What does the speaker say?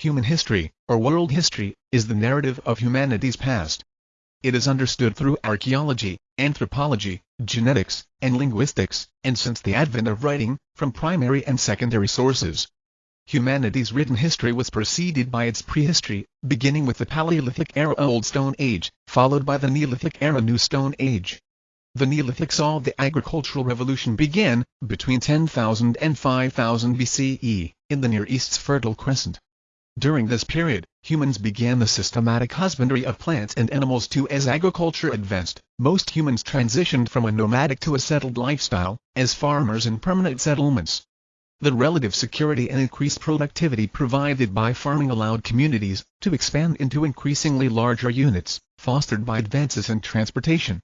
Human history, or world history, is the narrative of humanity's past. It is understood through archaeology, anthropology, genetics, and linguistics, and since the advent of writing, from primary and secondary sources. Humanity's written history was preceded by its prehistory, beginning with the Paleolithic era Old Stone Age, followed by the Neolithic era New Stone Age. The Neolithic saw the agricultural revolution begin, between 10,000 and 5000 BCE, in the Near East's Fertile Crescent. During this period, humans began the systematic husbandry of plants and animals too as agriculture advanced. Most humans transitioned from a nomadic to a settled lifestyle, as farmers in permanent settlements. The relative security and increased productivity provided by farming allowed communities to expand into increasingly larger units, fostered by advances in transportation,